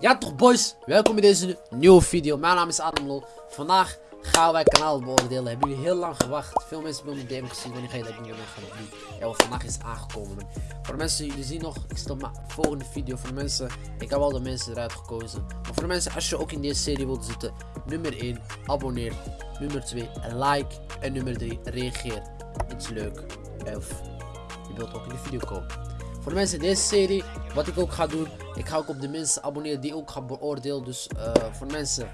Ja toch boys, welkom bij deze nieuwe video. Mijn naam is Adam Lol. Vandaag gaan wij kanaal beoordelen. Hebben jullie heel lang gewacht. Veel mensen hebben mijn DM gezien. Wanneer ga je dat niet meer gaan doen? Ja, vandaag is aangekomen. Voor de mensen, jullie zien nog, ik stel mijn volgende video. Voor mensen, ik heb al de mensen eruit gekozen. Maar voor de mensen, als je ook in deze serie wilt zitten. Nummer 1, abonneer. Nummer 2, like. En nummer 3, reageer. Iets leuk. Of je wilt ook in de video komen. Voor mensen in deze serie, wat ik ook ga doen, ik ga ook op de mensen abonneren die ook gaan beoordelen. Dus uh, voor mensen,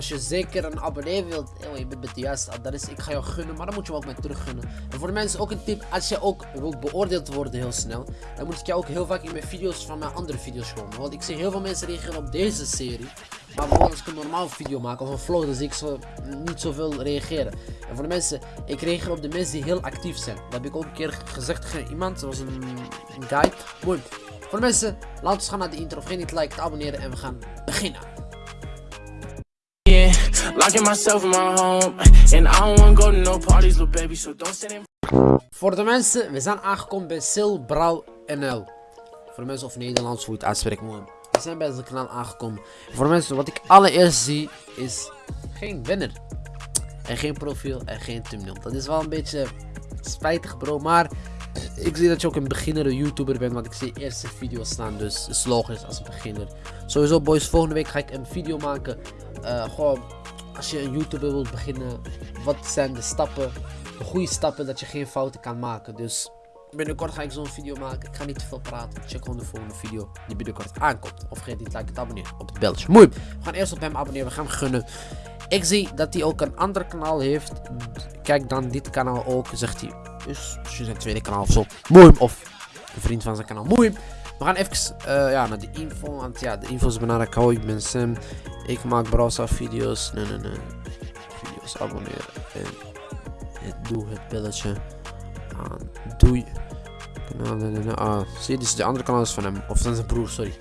als je zeker een abonnee wilt, oh, je bent met de juiste adres, ik ga jou gunnen, maar dan moet je me ook met terug gunnen. En voor de mensen ook een tip, als je ook wilt beoordeeld worden heel snel, dan moet ik jou ook heel vaak in mijn video's van mijn andere video's komen. Want ik zie heel veel mensen reageren op deze serie. Maar bijvoorbeeld als ik een normaal video maak of een vlog, dan zie ik zo niet zoveel reageren. En voor de mensen, ik reageer op de mensen die heel actief zijn. Dat heb ik ook een keer gezegd tegen iemand, dat was een, een guy. Mooi. Voor de mensen, laten we gaan naar de intro. Vergeet niet te liken, te abonneren en we gaan beginnen. Locking myself in my home And I don't wanna go to no parties, little baby So don't sit in Voor de mensen, we zijn aangekomen bij Sil Brouw NL Voor de mensen of Nederlands, hoe je het uitspreekt mooi we zijn bij het kanaal aangekomen. Voor de mensen, wat ik allereerst zie is geen winner. En geen profiel en geen thumbnail. Dat is wel een beetje spijtig bro, maar ik zie dat je ook een beginner YouTuber bent, want ik zie eerste video's staan, dus is logisch als beginner. Sowieso boys, volgende week ga ik een video maken. Uh, gewoon, als je een YouTuber wilt beginnen, wat zijn de stappen, de goede stappen dat je geen fouten kan maken. Dus Binnenkort ga ik zo'n video maken. Ik ga niet te veel praten. Check gewoon de volgende video die binnenkort aankomt. Of vergeet niet te liken te abonneren op het belletje. Mooi. We gaan eerst op hem abonneren. We gaan hem gunnen. Ik zie dat hij ook een ander kanaal heeft. Kijk dan dit kanaal ook. Zegt hij. Dus zijn tweede kanaal of zo. Mooi. Of een vriend van zijn kanaal. Mooi. We gaan even uh, ja, naar de info. Want ja, de info is belangrijk. Hou, ik ben Sam. Ik maak browser video's. Nee, nee, nee. Video's abonneren. En doe het belletje aan. Doei. Kanaal, nee, nee, nee. Ah, zie dit is de andere kanaal van hem. Of van zijn broer, sorry.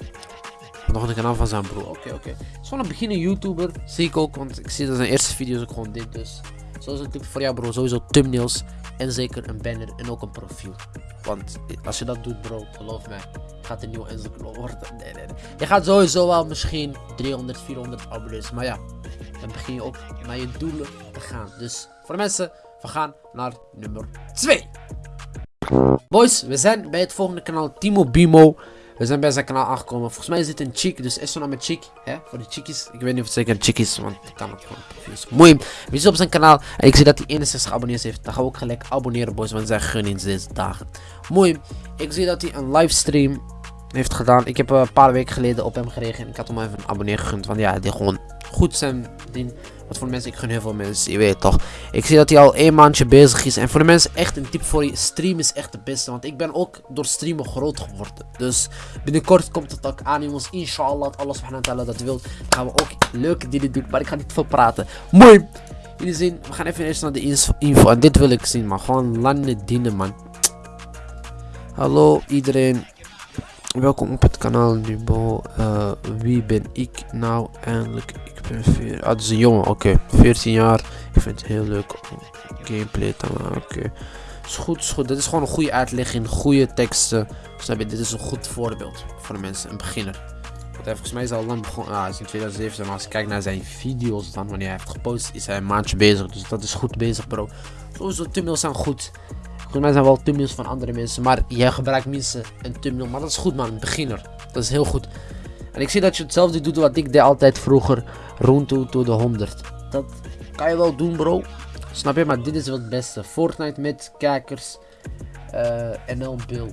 Nog een kanaal van zijn broer. Oké, oké. Okay. Het is gewoon een beginnen YouTuber. Zie ik ook, want ik zie dat zijn eerste video's ook gewoon dit. Dus zoals tip voor jou, bro. Sowieso thumbnails. En zeker een banner en ook een profiel. Want als je dat doet, bro, geloof mij, gaat een nieuwe Instagram worden. Nee, nee, nee. Je gaat sowieso wel misschien 300, 400 abonnees. Maar ja, dan begin je ook naar je doelen te gaan. Dus voor de mensen, we gaan naar nummer 2. Boys, we zijn bij het volgende kanaal Timo Bimo. We zijn bij zijn kanaal aangekomen. Volgens mij is dit een chick, dus is zo naar met chick. Hè? Voor de chickies. Ik weet niet of het zeker een is, want ik kan het gewoon. Mooi. We zijn op zijn kanaal en ik zie dat hij 61 abonnees heeft. Dan gaan we ook gelijk abonneren, boys, want zijn gun in deze dagen. Mooi. Ik zie dat hij een livestream heeft gedaan. Ik heb een paar weken geleden op hem gereageerd. Ik had hem even een abonnee gegund, want ja, die gewoon goed zijn ding. Wat voor mensen, ik gun heel veel mensen, je weet toch. Ik zie dat hij al een maandje bezig is. En voor de mensen echt een tip voor je, stream is echt de beste. Want ik ben ook door streamen groot geworden. Dus binnenkort komt het ook aan jongens. Inshallah, Allah subhanahu wa ta'ala dat wil. gaan we ook leuke dingen doen. Maar ik ga niet veel praten. Mooi. Jullie zien, we gaan even eerst naar de info. En dit wil ik zien, man. Gewoon landen dienen, man. Hallo iedereen. Welkom op het kanaal Nubo. Uh, wie ben ik nou eindelijk? Ik ben 4. Ah, is een jongen. Oké, okay. 14 jaar. Ik vind het heel leuk gameplay te maken. Oké. Is goed, is goed. Dit is gewoon een goede uitlegging, goede teksten. Snap je? Dit is een goed voorbeeld voor de mensen, een beginner. Want hij volgens mij is al lang begonnen. Ah, is in 2017. Maar als ik kijk naar zijn video's dan, wanneer hij heeft gepost, is hij een bezig. Dus dat is goed bezig, bro. Sowieso, thumbnails zijn goed. Volgens mij zijn wel thumbnails van andere mensen. Maar jij gebruikt minstens een thumbnail. Maar dat is goed man, beginner. Dat is heel goed. En ik zie dat je hetzelfde doet wat ik deed altijd vroeger. Rond to de 100. Dat kan je wel doen bro. Snap je? Maar dit is wel het beste. Fortnite met kijkers. Uh, en een Bill.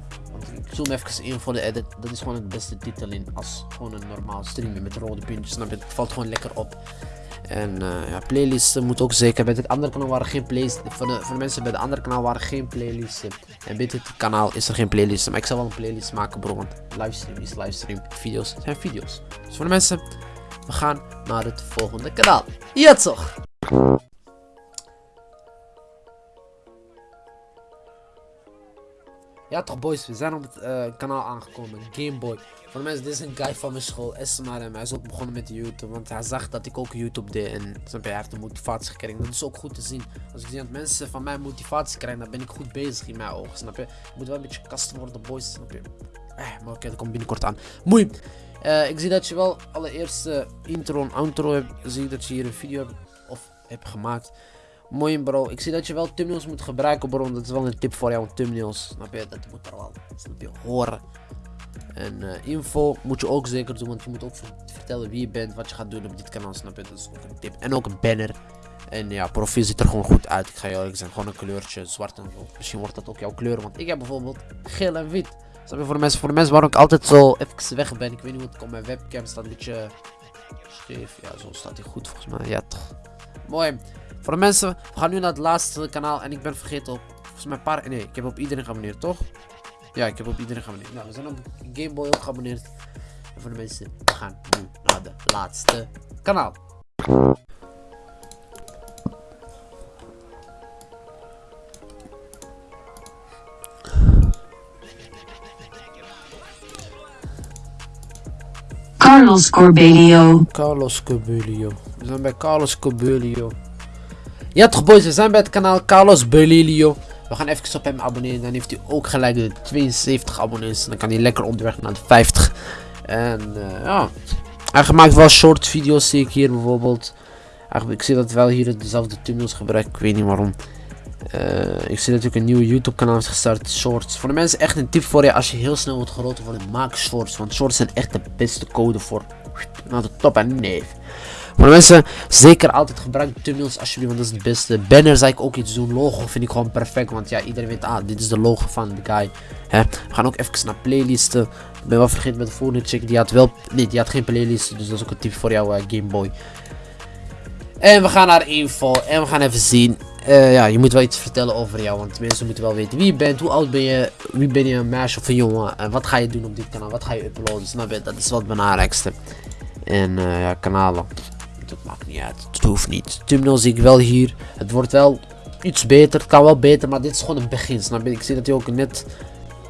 ik zoom even in voor de edit. Dat is gewoon het beste titel in. Als gewoon een normaal streamen met rode puntjes. Snap je? Het valt gewoon lekker op. En uh, ja, playlisten moet ook zeker. Bij het andere kanaal waren geen playlisten. Voor de, voor de mensen bij het andere kanaal waren geen playlisten. En bij dit kanaal is er geen playlist. Maar ik zal wel een playlist maken, bro. Want livestream is livestream. Video's zijn video's. Dus voor de mensen, we gaan naar het volgende kanaal. Ja, toch? Ja toch boys, we zijn op het uh, kanaal aangekomen, Gameboy. Voor de mensen, dit is een guy van mijn school, Esmar. Hij is ook begonnen met YouTube, want hij zag dat ik ook YouTube deed. En snap je, hij heeft de motivatie gekregen. Dat is ook goed te zien. Als ik zie dat mensen van mij motivatie krijgen, dan ben ik goed bezig in mijn ogen, snap je. Ik moet wel een beetje kast worden, boys, snap je. Eh, maar oké, okay, dat komt binnenkort aan. Mooi. Eh, ik zie dat je wel allereerst uh, intro en outro hebt. Zie dat je hier een video of hebt gemaakt. Mooi bro. Ik zie dat je wel thumbnails moet gebruiken bro. Dat is wel een tip voor jou. Thumbnails. Snap je? Dat moet er wel. Snap je? Horen. En uh, info moet je ook zeker doen. Want je moet ook vertellen wie je bent. Wat je gaat doen op dit kanaal. Snap je? Dat is ook een tip. En ook een banner. En ja, profiel ziet er gewoon goed uit. Ik ga je eerlijk zijn. Gewoon een kleurtje. Zwart en rood. Misschien wordt dat ook jouw kleur. Want ik heb bijvoorbeeld geel en wit. Snap je? Voor de mensen, voor de mensen waarom ik altijd zo even weg ben. Ik weet niet hoe het komt. Mijn webcam staat een beetje. Ja, zo staat hij goed volgens mij. Ja, toch. Mooi. Voor de mensen, we gaan nu naar het laatste kanaal. En ik ben vergeten op, volgens mij paar, nee, ik heb op iedereen geabonneerd, toch? Ja, ik heb op iedereen geabonneerd. Nou, we zijn op Gameboy ook geabonneerd. En voor de mensen, we gaan nu naar de laatste kanaal. Carlos Corbelio. Carlos Corbelio. We zijn bij Carlos Corbelio. Ja toch boys, we zijn bij het kanaal Carlos Belilio. We gaan even op hem abonneren. Dan heeft hij ook gelijk de 72 abonnees. Dan kan hij lekker onderweg naar de 50. En uh, ja. Hij gemaakt wel short video's zie ik hier bijvoorbeeld. Ik zie dat wel hier dezelfde thumbnails gebruikt. Ik weet niet waarom. Uh, ik zie natuurlijk een nieuwe YouTube kanaal is gestart. Shorts. Voor de mensen echt een tip voor je. Als je heel snel wordt groter worden. Maak shorts. Want shorts zijn echt de beste code voor. Naar de top en neef. Maar mensen, zeker altijd gebruik thumbnails alsjeblieft, want dat is het beste. Banner zou ik ook iets doen. Logo vind ik gewoon perfect, want ja, iedereen weet, ah, dit is de logo van de guy. Hè? We gaan ook even naar playlisten. Ik ben wel vergeten met de volgende check, die had wel, nee, die had geen playlist, dus dat is ook een tip voor jou, uh, Game Boy. En we gaan naar info en we gaan even zien. Uh, ja, je moet wel iets vertellen over jou, want mensen moeten wel weten wie je bent, hoe oud ben je, wie ben je, een meisje of een jongen, en wat ga je doen op dit kanaal, wat ga je uploaden, snap je, dat is wat het belangrijkste. En uh, ja, kanalen dat maakt niet uit. Het hoeft niet. Thumbnail zie ik wel hier. Het wordt wel iets beter. Het kan wel beter, maar dit is gewoon een begin. Snap je? Ik zie dat hij ook net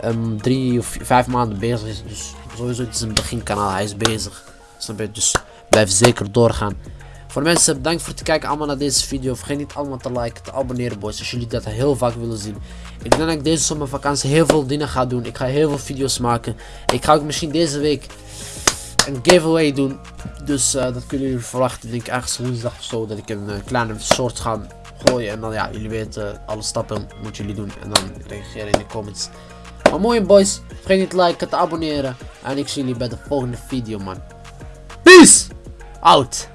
um, drie of vijf maanden bezig is. Dus sowieso, het is een beginkanaal. Hij is bezig. Snap je? Dus blijf zeker doorgaan. Voor mensen, bedankt voor het kijken allemaal naar deze video. Vergeet niet allemaal te liken, te abonneren boys. Als jullie dat heel vaak willen zien. Ik denk dat ik deze zomervakantie heel veel dingen ga doen. Ik ga heel veel video's maken. Ik ga ook misschien deze week een giveaway doen. Dus uh, dat kunnen jullie verwachten. Denk ik ergens woensdag of zo. Dat ik een uh, kleine soort ga gooien. En dan ja, jullie weten alle stappen moeten jullie doen. En dan reageren in de comments. Maar mooi boys. Vergeet niet te liken, te abonneren. En ik zie jullie bij de volgende video man. Peace! Out!